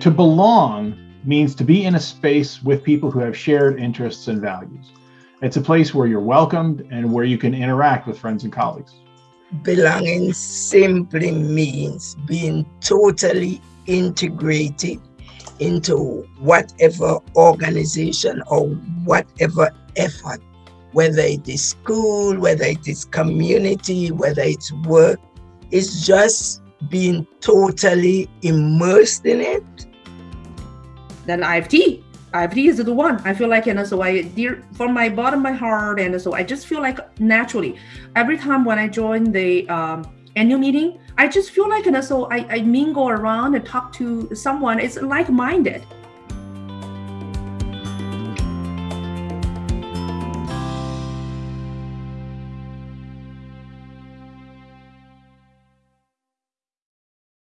To belong means to be in a space with people who have shared interests and values. It's a place where you're welcomed and where you can interact with friends and colleagues. Belonging simply means being totally integrated into whatever organization or whatever effort, whether it is school, whether it is community, whether it's work, it's just being totally immersed in it. Then IFT. IFT is the one. I feel like, and so I, dear, from my bottom my heart, and so I just feel like naturally, every time when I join the um, annual meeting, I just feel like, and so I, I mingle around and talk to someone. It's like-minded.